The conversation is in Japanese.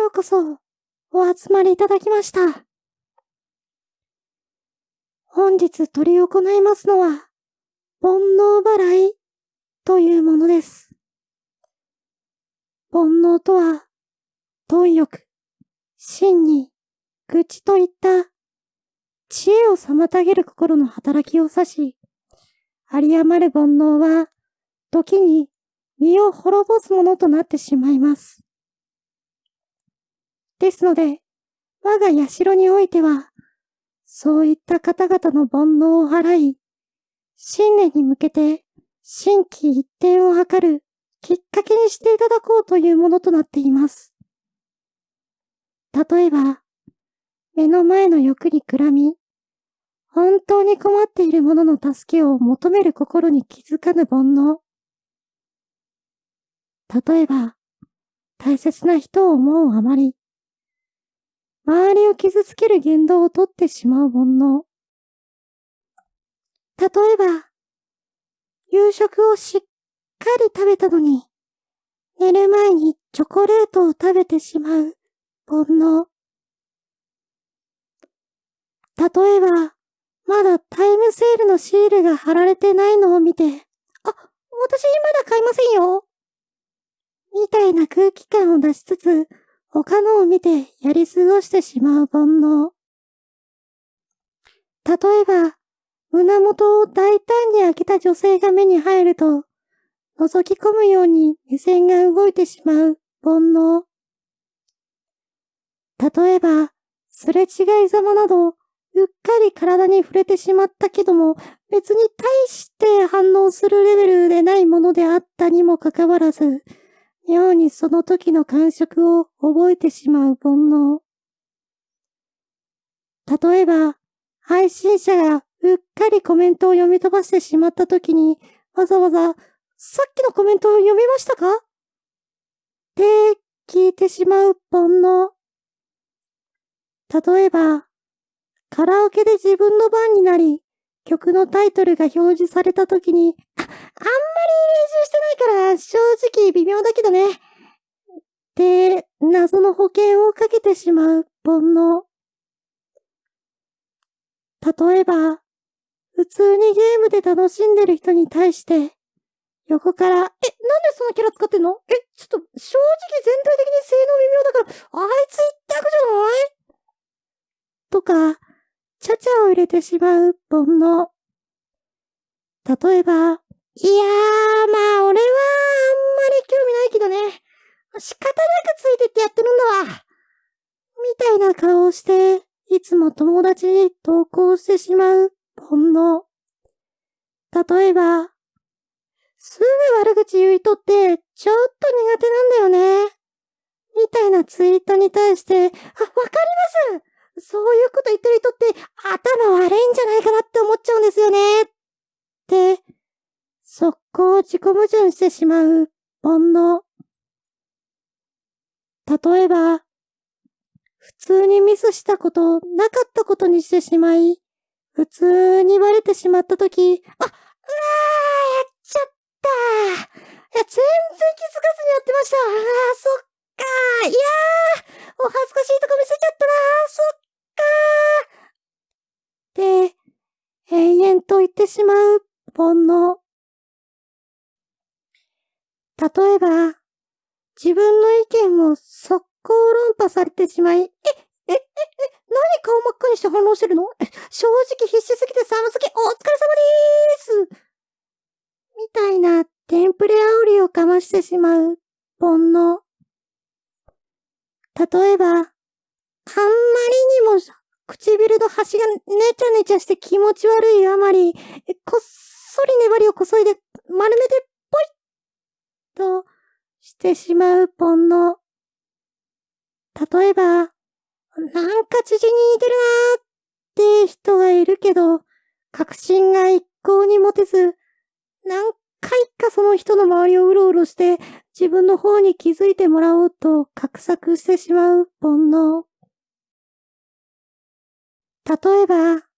ようこそ、お集まりいただきました。本日取り行いますのは、煩悩払いというものです。煩悩とは、貪欲、真に、愚痴といった知恵を妨げる心の働きを指し、有り余る煩悩は、時に身を滅ぼすものとなってしまいます。ですので、我が社においては、そういった方々の煩悩を払い、新年に向けて新規一転を図るきっかけにしていただこうというものとなっています。例えば、目の前の欲にくらみ、本当に困っている者の助けを求める心に気づかぬ煩悩。例えば、大切な人を思うあまり、周りを傷つける言動をとってしまう煩悩。例えば、夕食をしっかり食べたのに、寝る前にチョコレートを食べてしまう煩悩。例えば、まだタイムセールのシールが貼られてないのを見て、あ、私まだ買いませんよ。みたいな空気感を出しつつ、他のを見てやり過ごしてしまう煩悩。例えば、胸元を大胆に開けた女性が目に入ると、覗き込むように目線が動いてしまう煩悩。例えば、すれ違いざまなど、うっかり体に触れてしまったけども、別に大して反応するレベルでないものであったにもかかわらず、妙にその時の感触を覚えてしまう煩悩。例えば、配信者がうっかりコメントを読み飛ばしてしまった時に、わざわざ、さっきのコメントを読みましたか？って聞いてしまう煩悩。例えば、カラオケで自分の番になり、曲のタイトルが表示された時に、あ、あんり練習してないから微妙だけどね。って謎の保険をかけてしまう煩悩。例えば、普通にゲームで楽しんでる人に対して、横から、え、なんでそのキャラ使ってんの？え、ちょっと、正直全体的に性能微妙だから、あいつ一択じゃない？とか、ちゃちゃを入れてしまう煩悩。例えば、いやー、まあ、俺はけどね。仕方なくついてってやってるんだわ。みたいな顔をして、いつも友達に投稿してしまう煩悩。例えば、すぐ悪口言いとって、ちょっと苦手なんだよね。みたいなツイートに対して、あ、わかりますそういうこと言ってる人って頭悪いんじゃないかなって思っちゃうんですよね。って、速攻自己矛盾してしまう煩悩。例えば、普通にミスしたこと、なかったことにしてしまい、普通にバレてしまったとき、あ、うわー、やっちゃったーいや、全然気づかずにやってました。あー、そっかー。いやー、お恥ずかしいとこ見せちゃったなー。そっって永遠と言ってしまう煩悩。例えば、自分の意見を速攻論破されてしまい、え、え、え、え、何顔真っ赤にして反応してるの？正直必死すぎて寒すぎ、お疲れ様でーすみたいなテンプレ煽りをかましてしまう煩悩。例えば、あんまりにも唇の端がねちゃねちゃして気持ち悪いあまり、こっそり粘りをこそいで丸めてとしてしまう煩悩。例えば、なんか知事に似てるなーって人がいるけど、確信が一向に持てず、何回かその人の周りをうろうろして自分の方に気づいてもらおうと画策してしまう煩悩。例えば、